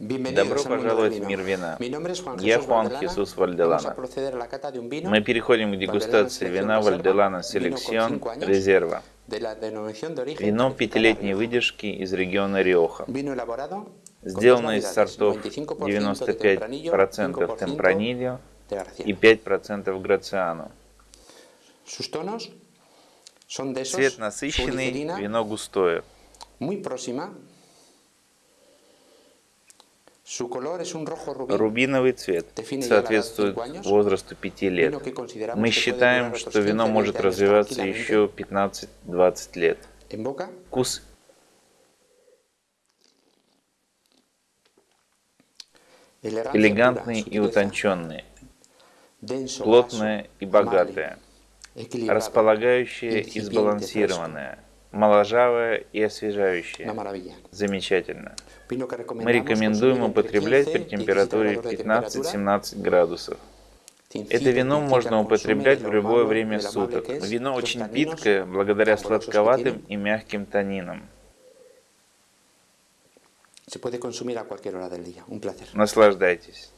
Добро пожаловать в мир вина. Я Хуан Хисус Вальделана. Мы переходим к дегустации вина Вальделана Селекцион Резерва. Вино пятилетней выдержки из региона Риоха. Сделано из сортов 95% Темпранильо и 5% Грациано. Цвет насыщенный, вино густое. Рубиновый цвет. Соответствует возрасту 5 лет. Мы считаем, что вино может развиваться еще 15-20 лет. Вкус. Элегантный и утонченный, плотное и богатое, располагающее и сбалансированное, моложавое и освежающее. Замечательно. Мы рекомендуем употреблять при температуре 15-17 градусов. Это вино можно употреблять в любое время суток. Вино очень питкое, благодаря сладковатым и мягким танинам. Наслаждайтесь.